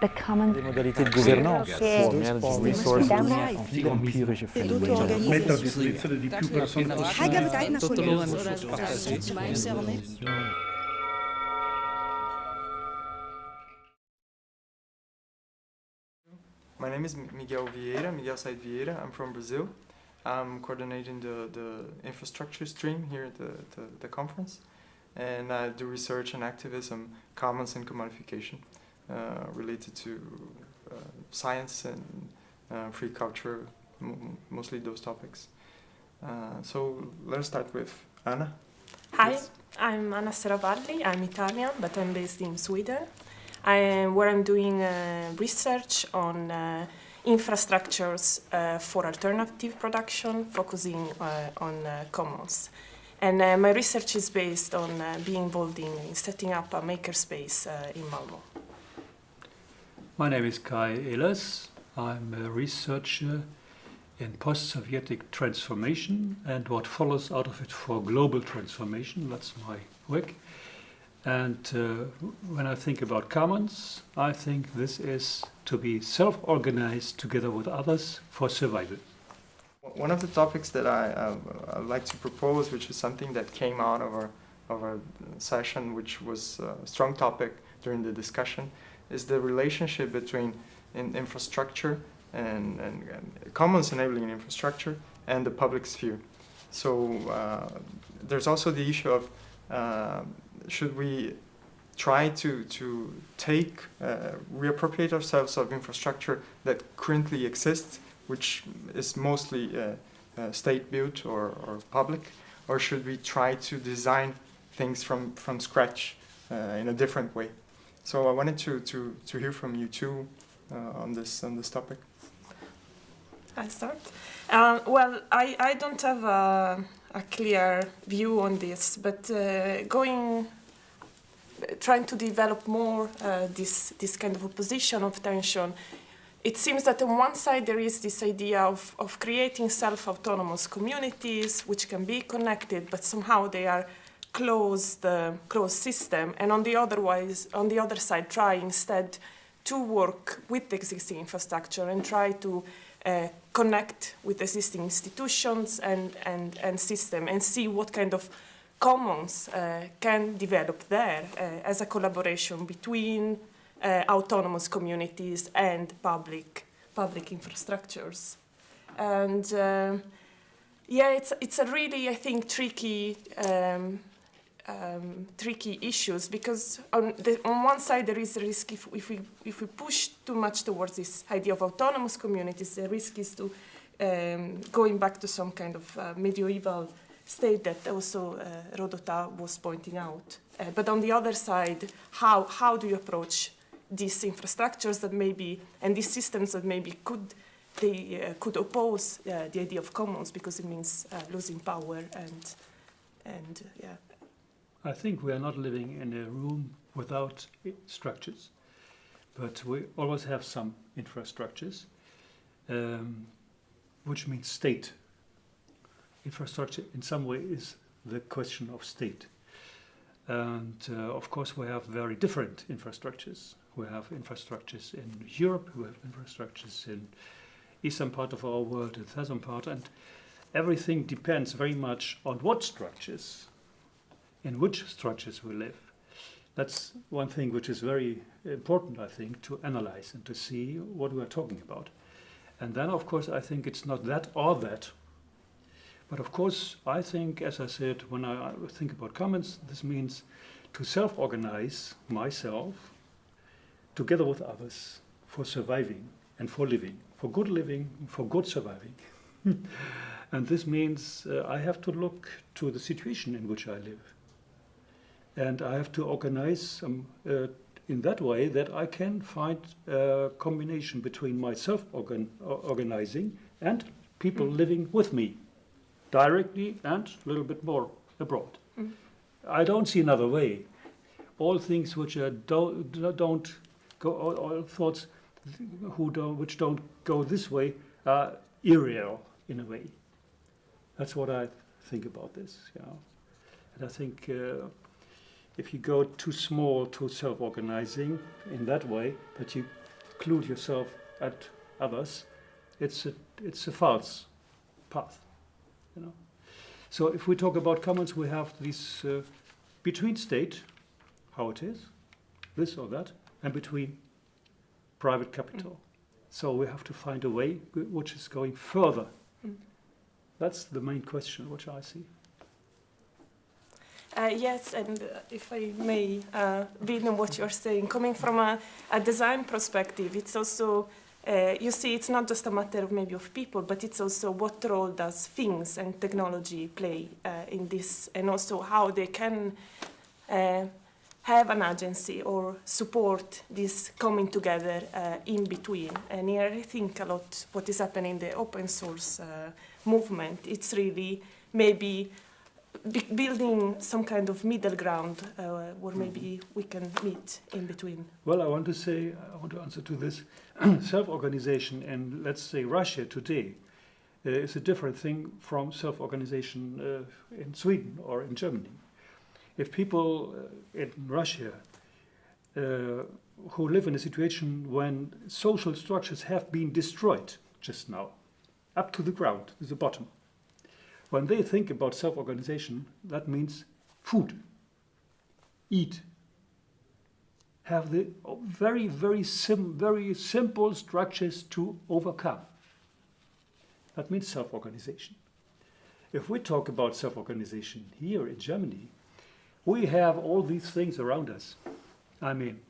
the common modalités de gouvernance, My name is Miguel Vieira, Miguel Said Vieira. I'm from Brazil. I'm coordinating the, the infrastructure stream here at the, the, the conference. And I do research and activism, commons and commodification related to uh, science and uh, free culture, mostly those topics. Uh, so let's start with Anna. Hi, Yes. I'm Anna Seravalli. I'm Italian, but I'm based in Sweden. I am where I'm doing uh, research on uh, infrastructures uh, for alternative production, focusing uh, on uh, commons. And uh, my research is based on uh, being involved in, in setting up a makerspace uh, in Malmo. My name is Kai Ehlers. I'm a researcher in post-Sovietic transformation and what follows out of it for global transformation. That's my work. And uh, when I think about commons, I think this is to be self-organized together with others for survival. One of the topics that I uh, I'd like to propose, which is something that came out of our of our session, which was a strong topic during the discussion, is the relationship between in infrastructure and, and, and commons enabling infrastructure and the public sphere. So uh, there's also the issue of uh, should we try to to take uh, reappropriate ourselves of infrastructure that currently exists which is mostly uh, uh, state built or, or public, or should we try to design things from, from scratch uh, in a different way? So I wanted to, to, to hear from you too uh, on this on this topic. I start. Um, well, I, I don't have a, a clear view on this, but uh, going, trying to develop more uh, this this kind of opposition of tension. It seems that on one side there is this idea of, of creating self-autonomous communities which can be connected, but somehow they are closed, uh, closed system, and on the otherwise, on the other side, try instead to work with the existing infrastructure and try to uh, connect with existing institutions and, and, and system and see what kind of commons uh, can develop there uh, as a collaboration between uh, autonomous communities and public, public infrastructures. And uh, yeah, it's, it's a really, I think, tricky um, um, tricky issues because on, the, on one side there is a risk if, if, we, if we push too much towards this idea of autonomous communities, the risk is to um, going back to some kind of uh, medieval state that also uh, Rodota was pointing out. Uh, but on the other side, how, how do you approach these infrastructures that maybe, and these systems that maybe could, they uh, could oppose uh, the idea of commons because it means uh, losing power and, and yeah. I think we are not living in a room without structures, but we always have some infrastructures, um, which means state. Infrastructure, in some way, is the question of state. And uh, of course, we have very different infrastructures. We have infrastructures in Europe, we have infrastructures in eastern part of our world, the southern part, and everything depends very much on what structures in which structures we live. That's one thing which is very important, I think, to analyze and to see what we are talking about. And then, of course, I think it's not that or that. But of course, I think, as I said, when I think about commons, this means to self organize myself together with others for surviving and for living, for good living, for good surviving. and this means uh, I have to look to the situation in which I live and I have to organize um, uh, in that way that I can find a combination between myself organ organizing and people living with me, directly and a little bit more abroad. I don't see another way. All things which are do, don't go, all, all thoughts who don't, which don't go this way are irreal in a way. That's what I think about this. You know. And I think uh, if you go too small to self-organizing in that way, but you exclude yourself at others, it's a, it's a false path. You know? So if we talk about commons, we have this uh, between state, how it is, this or that, and between private capital. So we have to find a way which is going further. Mm. That's the main question which I see. Uh, yes, and uh, if I may uh, build on what you're saying, coming from a, a design perspective, it's also, uh, you see, it's not just a matter of maybe of people, but it's also what role does things and technology play uh, in this, and also how they can uh, have an agency or support this coming together in between. And here I think a lot what is happening in the open source movement, it's really maybe building some kind of middle ground uh, where maybe we can meet in between. Well, I want to say, I want to answer to this. self-organization and let's say, Russia today uh, is a different thing from self-organization uh, in Sweden or in Germany. If people uh, in Russia uh, who live in a situation when social structures have been destroyed just now, up to the ground, to the bottom, when they think about self-organization, that means food, eat, have the very, very, sim, very simple structures to overcome. That means self organization. If we talk about self organization here in Germany, we have all these things around us. I mean,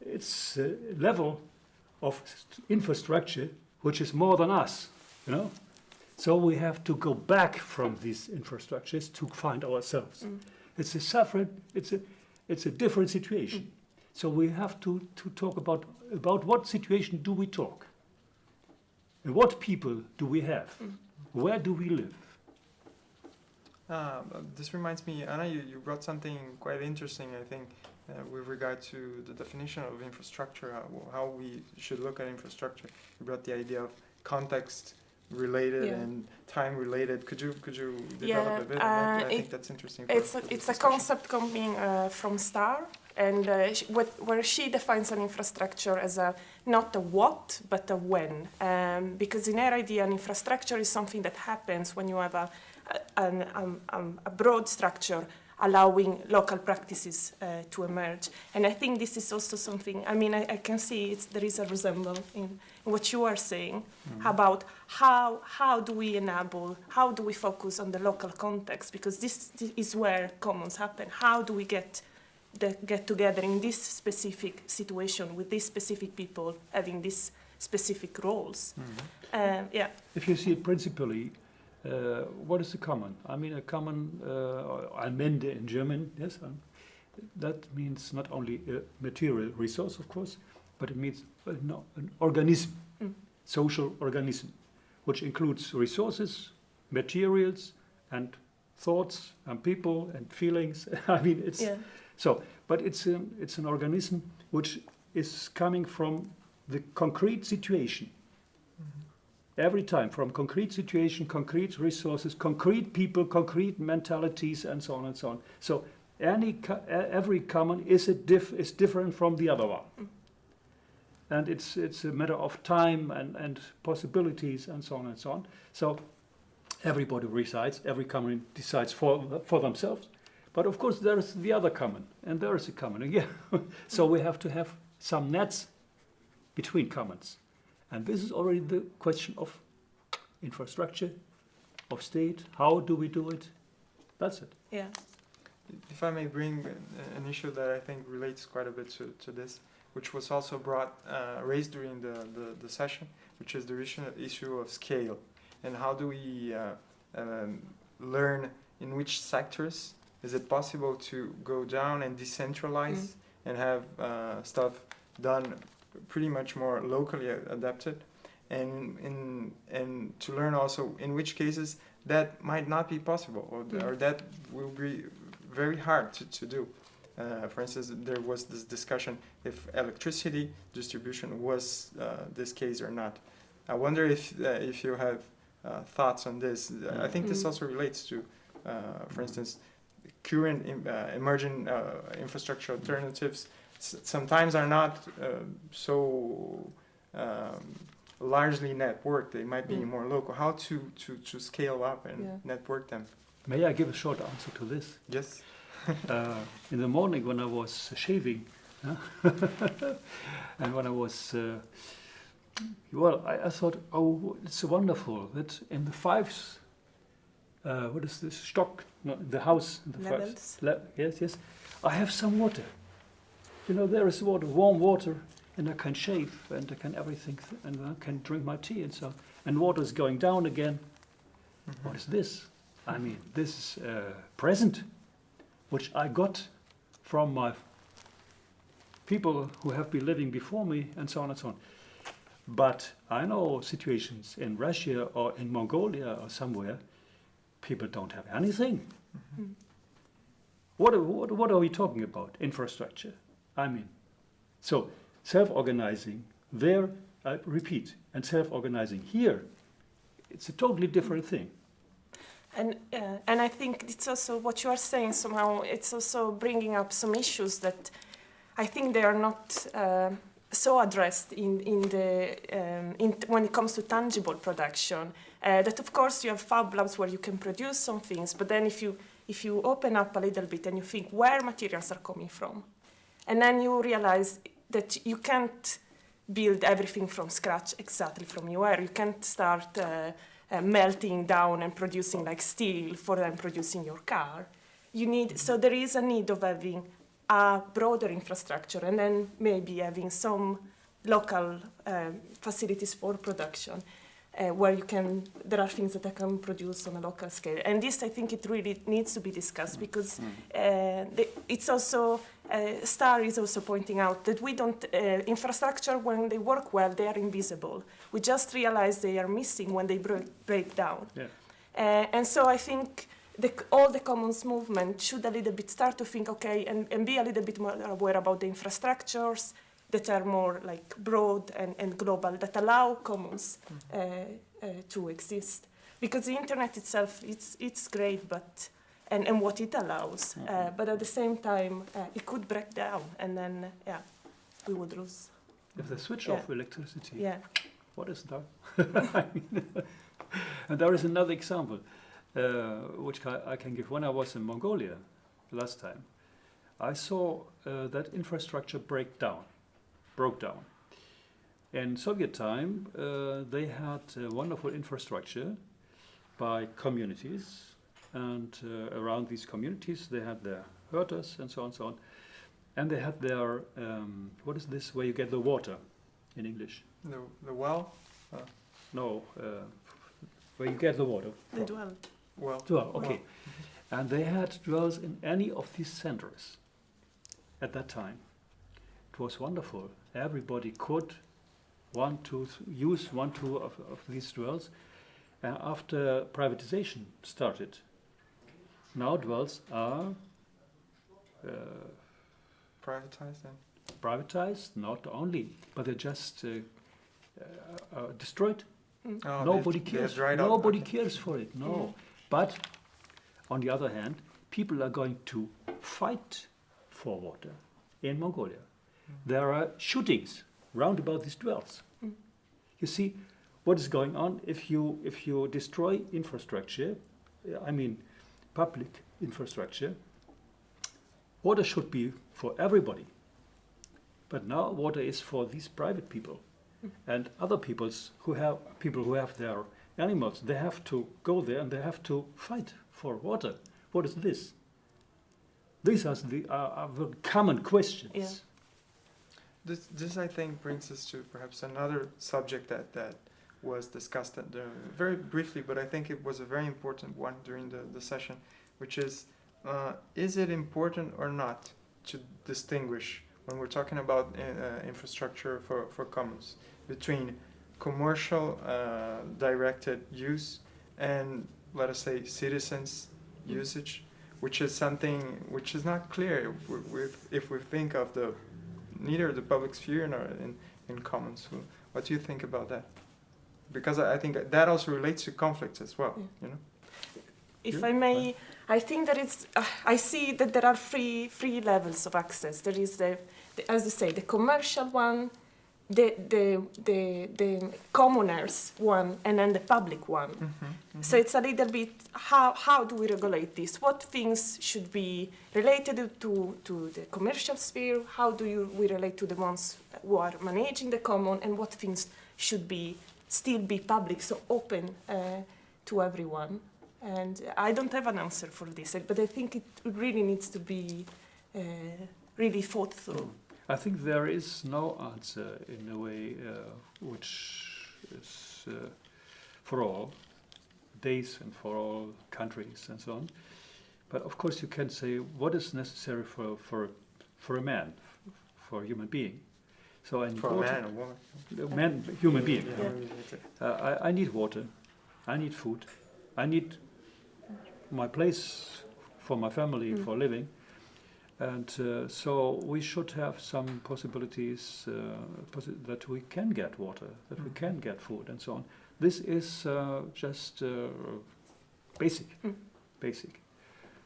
it's a level of infrastructure which is more than us, you know? So we have to go back from these infrastructures to find ourselves. It's a separate, it's a, it's a different situation. So we have to, to talk about, about what situation do we talk? And what people do we have? Where do we live? Um, this reminds me, Anna, you, you brought something quite interesting, I think, uh, with regard to the definition of infrastructure, how, how we should look at infrastructure. You brought the idea of context related Yeah. and time related. Could you could you develop Yeah, a bit that? uh, I think it- that's interesting. It's a, it's a concept coming uh, from Star, and uh, sh- what, where she defines an infrastructure as a not a what but a when, um, because in her idea, an infrastructure is something that happens when you have a a, an, um, um, a broad structure allowing local practices uh, to emerge. And I think this is also something. I mean, I, I can see it's, there is a resemblance in, in what you are saying about how how do we enable, how do we focus on the local context because this, is where commons happen. How do we get the, get together in this specific situation with these specific people having these specific roles? Uh, yeah. If you see it principally, uh, what is the common? I mean, a common, uh, Allmende in German, yes, um, that means not only a material resource, of course, but it means uh, no, an organism, Mm. social organism, which includes resources, materials, and thoughts, and people, and feelings. I mean, it's Yeah. so, but it's an, it's an organism which is coming from the concrete situation. Every time, from concrete situation, concrete resources, concrete people, concrete mentalities, and so on and so on. So, any every common is a diff, is different from the other one, Mm. And it's it's a matter of time and and possibilities and so on and so on. So, everybody resides, every common decides for for themselves. But of course, there is the other common, and there is a common again. so we have to have some nets between commons. And this is already the question of infrastructure, of state. How do we do it? That's it. Yeah. If I may bring uh, an issue that I think relates quite a bit to, to this, which was also brought uh, raised during the, the, the session, which is the issue, issue of scale. And how do we uh, um, learn in which sectors is it possible to go down and decentralize and have uh, stuff done pretty much more locally adapted? And in and to learn also in which cases that might not be possible or, th- or that will be very hard to, to do. Uh, for instance, there was this discussion if electricity distribution was uh, this case or not. I wonder if uh, if you have uh, thoughts on this. I think this Mm. also relates to, uh, for instance, current im- uh, emerging uh, infrastructure alternatives. S- sometimes are not uh, so um, largely networked. They might be Mm. more local. How to, to, to scale up and Yeah. network them? May I give a short answer to this? Yes. uh, in the morning when I was shaving, and when I was, uh, well, I, I thought, oh, it's wonderful that in the fives, uh, what is this stock? No, the house, in the fives. Levels. Le- yes, yes. I have some water. You know, there is water, warm water, and I can shave and I can everything, th- and I can drink my tea and so. on. And water is going down again. What is this? I mean, this is a present which I got from my people who have been living before me, and so on and so on. But I know situations in Russia or in Mongolia or somewhere, people don't have anything. Mm. What, are- what, what are we talking about? Infrastructure. I mean, so self organizing there, I repeat, and self organizing here, it's a totally different thing. And uh, and I think it's also what you are saying somehow. It's also bringing up some issues that I think they are not uh, so addressed in in the um, in when it comes to tangible production. Uh, that of course you have fab labs where you can produce some things, but then if you if you open up a little bit and you think where materials are coming from, and then you realize that you can't build everything from scratch exactly from nowhere. You can't start. Uh, uh, melting down and producing like steel for then producing your car. You need so there is a need of having a broader infrastructure and then maybe having some local um, facilities for production uh, where you can there are things that I can produce on a local scale and this I think it really needs to be discussed because uh, the, it's also uh, Star is also pointing out that we don't uh, infrastructure when they work well they are invisible we just realize they are missing when they break, break down Yeah. uh, and so I think the, all the commons movement should a little bit start to think, okay, and, and be a little bit more aware about the infrastructures that are more like broad and, and global that allow commons uh, uh, to exist. Because the internet itself, it's, it's great, but and, and what it allows, uh, but at the same time, uh, it could break down, and then yeah, we would lose. If they switch Yeah. off electricity, Yeah. what is that? I mean, and there is another example uh, which I, I can give. When I was in Mongolia last time, I saw uh, that infrastructure break down, broke down. In Soviet time, uh, they had uh, wonderful infrastructure by communities, and uh, around these communities they had their herders and so on, and so on, and they had their um, what is this? Where you get the water in English? The, the well? No, uh, where you get the water. They from. dwell. Well. Well, okay. And they had dwells in any of these centers at that time. It was wonderful. Everybody could one, two, th- use one, two of, of these dwells. Uh, after privatization started, now dwells are uh, Privatized then? privatized, not only, but they're just uh, uh, uh, destroyed. Oh, Nobody they've- they've cares. Nobody okay. cares for it. No. Mm. But on the other hand, people are going to fight for water in Mongolia. There are shootings round about these dwells. Mm. You see what is going on if you if you destroy infrastructure. I mean, public infrastructure. Water should be for everybody. But now water is for these private people and other peoples who have people who have their animals. They have to go there and they have to fight for water. What is this? These are the are, are the common questions. Yeah. This, this I think brings us to perhaps another subject that, that was discussed at the, very briefly, but I think it was a very important one during the, the session, which is, uh, is it important or not to distinguish when we're talking about uh, infrastructure for, for commons between commercial uh, directed use and let us say citizens usage, which is something which is not clear if we, if, we think of the neither the public sphere nor in, in commons. What do you think about that? Because I I think that also relates to conflicts as well, Yeah. you know? If Yeah, I may, I think that it's. Uh, I see that there are three three levels of access. There is the, the as I say, the commercial one, the, the, the, the commoners one and then the public one. So it's a little bit how, how do we regulate this? What things should be related to, to the commercial sphere? How do you, we relate to the ones who are managing the common? And what things should be still be public, so open uh, to everyone? And I don't have an answer for this, but I think it really needs to be uh, really thought through. I think there is no answer in a way uh, which is for all days and for all countries and so on. But of course, you can say what is necessary for for for a man, for a human being. So I need For a water. man or woman. A man, human being. Yeah. Uh, I, I need water. I need food. I need my place for my family Mm. for living. And uh, so we should have some possibilities uh, possi that we can get water, that we Mm. can get food, and so on. This is uh, just uh, basic, Mm. basic.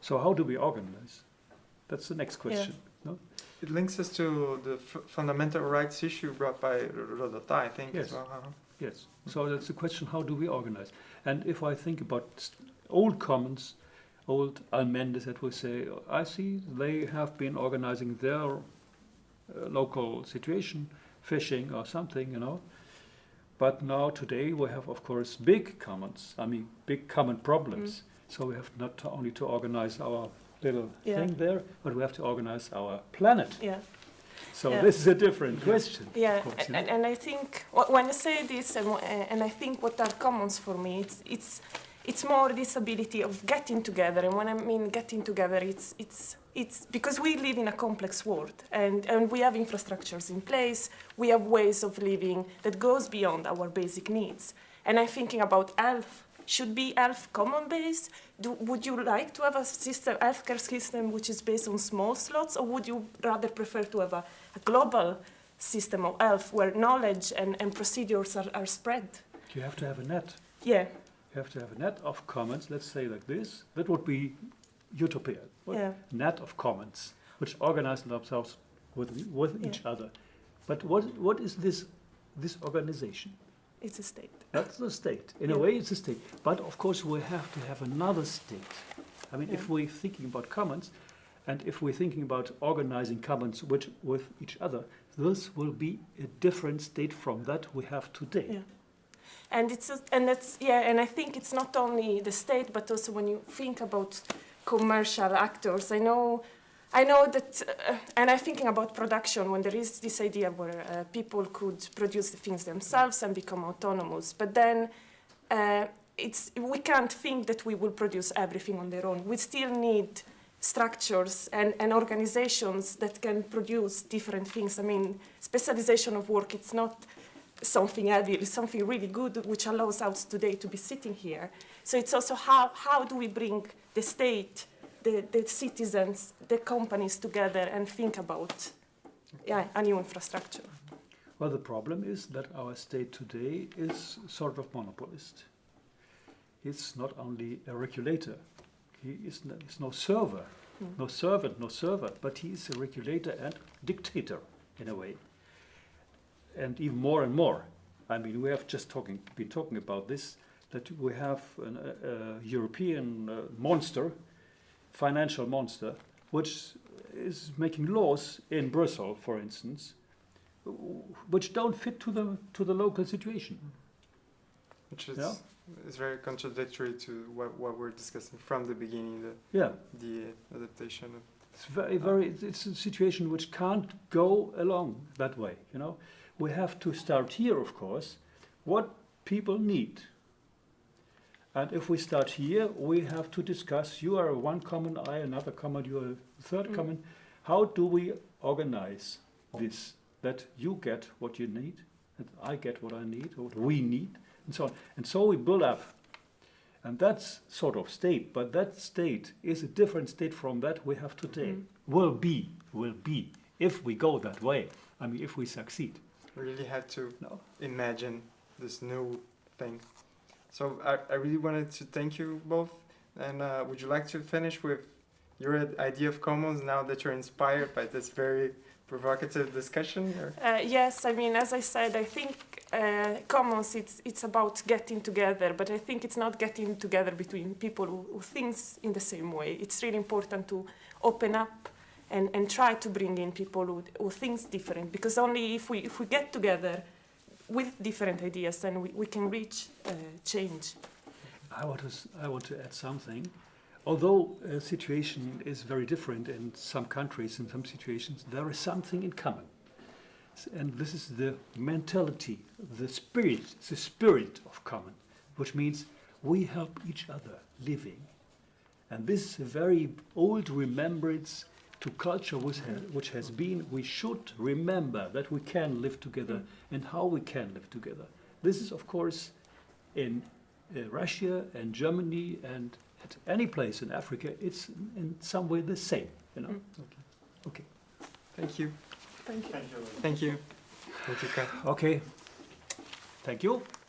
So how do we organize? That's the next question. It links us to the f- fundamental rights issue brought by R- Rodota, I think, Yes. as well. huh? Yes. Mm. So that's the question: How do we organize? And if I think about old commons, old almendes that we say, oh, I see they have been organizing their uh, local situation, fishing or something, you know. But now today we have, of course, big commons. I mean, big common problems. Mm. So we have not only to organize our little Yeah. thing there, but we have to organize our planet. Yeah. So Yeah. this is a different question. Yeah, course, and, and I think when I say this, and, and I think what are commons for me, it's it's it's more this ability of getting together. And when I mean getting together, it's it's it's because we live in a complex world, and and we have infrastructures in place. We have ways of living that goes beyond our basic needs. And I'm thinking about health. Should be health common base? Do, would you like to have a system, healthcare system which is based on small slots, or would you rather prefer to have a, a global system of health where knowledge and, and procedures are, are spread? You have to have a net. Yeah, You have to have a net of commons, let's say like this. That would be utopia. What? yeah, Net of commons, which organize themselves with, with Yeah. each other. But what, what is this, this organization? It's a state. That's the state. In a way, it's a state. But of course, we have to have another state. I mean, if we're thinking about commons, and if we're thinking about organizing commons which, with each other, this will be a different state from that we have today. Yeah. And it's a, and that's yeah, and I think it's not only the state, but also when you think about commercial actors. I know, I know that, uh, and I'm thinking about production when there is this idea where uh, people could produce the things themselves and become autonomous, but then. Uh, it's, we can't think that we will produce everything on their own. We still need structures and, and organizations that can produce different things. I mean, specialization of work, it's not something heavy, it's something really good which allows us today to be sitting here. So it's also how, how do we bring the state, the, the citizens, the companies together and think about yeah, a new infrastructure. Well, the problem is that our state today is sort of monopolist. It's not only a regulator. He is no, he's no server, Mm. no servant, no server, but he is a regulator and dictator in a way. And even more and more. I mean, we have just talking, been talking about this, that we have an, a, a European uh, monster, financial monster, which is making laws in Brussels, for instance, which don't fit to the to the local situation. Which is, Yeah. is very contradictory to what, what we're discussing from the beginning, the, Yeah, the adaptation of it's very very. it's- It's a situation which can't go along that way. You know, we have to start here, of course, what people need. And if we start here, we have to discuss. You are one common, I another common, you are a third Mm. common. How do we organize this? That you get what you need, and I get what I need, or what we need, and so on. And so we build up. And that's sort of state, but that state is a different state from that we have today. Mm. Will be, will be, if we go that way. I mean, if we succeed. We really have to No. imagine this new thing. So I, I really wanted to thank you both. And uh, would you like to finish with your idea of commons now that you're inspired by this very provocative discussion? Uh, yes, I mean, as I said, I think uh, commons, it's, it's about getting together, but I think it's not getting together between people who, who think in the same way. It's really important to open up and, and try to bring in people who, who think different, because only if we, if we get together with different ideas, then we, we can reach uh, change. I want to, I want to add something. Although a situation is very different in some countries, in some situations, there is something in common. And this is the mentality, the spirit, the spirit of common, which means we help each other living. And this is a very old remembrance to culture which has, which has been, we should remember that we can live together and how we can live together. This is, of course, in uh, Russia and Germany and at any place in Africa, it's in some way the same, you know. Mm. Okay. Thank you. Thank you. Thank you. Rutika. Okay. Thank you. you